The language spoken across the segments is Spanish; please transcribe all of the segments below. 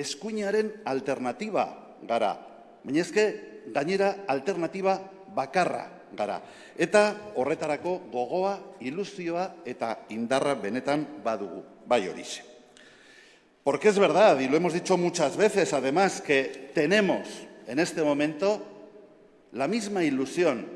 eskuinaren alternatiba gara. Baina ezke, gainera alternatiba bakarra gara. Eta horretarako gogoa, ilusioa eta indarra benetan badugu, bai horixe. Porque es verdad, y lo hemos dicho muchas veces, además, que tenemos en este momento la misma ilusión,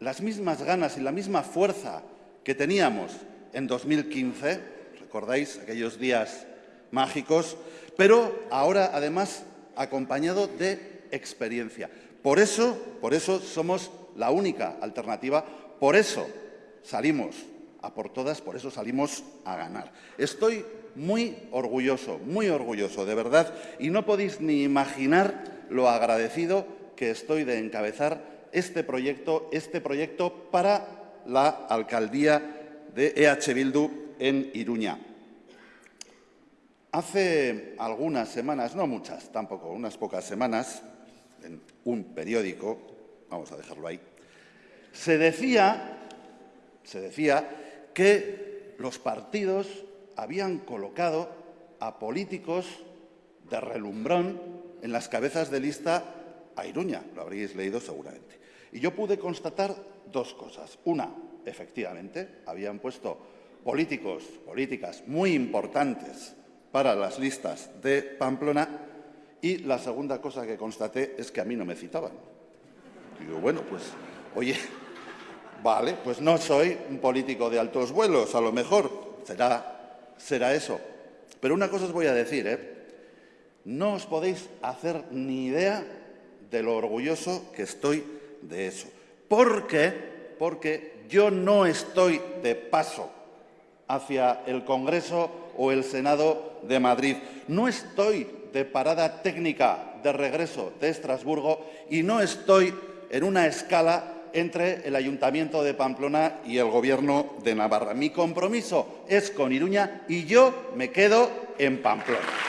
las mismas ganas y la misma fuerza que teníamos en 2015, recordáis aquellos días mágicos, pero ahora además acompañado de experiencia. Por eso, por eso somos la única alternativa, por eso salimos a por todas, por eso salimos a ganar. Estoy muy orgulloso, muy orgulloso, de verdad, y no podéis ni imaginar lo agradecido que estoy de encabezar este proyecto, este proyecto para la alcaldía de EH Bildu en Iruña. Hace algunas semanas, no muchas tampoco, unas pocas semanas, en un periódico, vamos a dejarlo ahí, se decía, se decía que los partidos habían colocado a políticos de relumbrón en las cabezas de lista a Iruña, lo habréis leído seguramente. Y yo pude constatar dos cosas. Una, efectivamente, habían puesto políticos, políticas muy importantes para las listas de Pamplona y la segunda cosa que constaté es que a mí no me citaban. Digo, bueno, pues, oye, vale, pues no soy un político de altos vuelos, a lo mejor será, será eso. Pero una cosa os voy a decir, ¿eh? No os podéis hacer ni idea de lo orgulloso que estoy de eso. ¿Por qué? Porque yo no estoy de paso hacia el Congreso o el Senado de Madrid. No estoy de parada técnica de regreso de Estrasburgo y no estoy en una escala entre el Ayuntamiento de Pamplona y el Gobierno de Navarra. Mi compromiso es con Iruña y yo me quedo en Pamplona.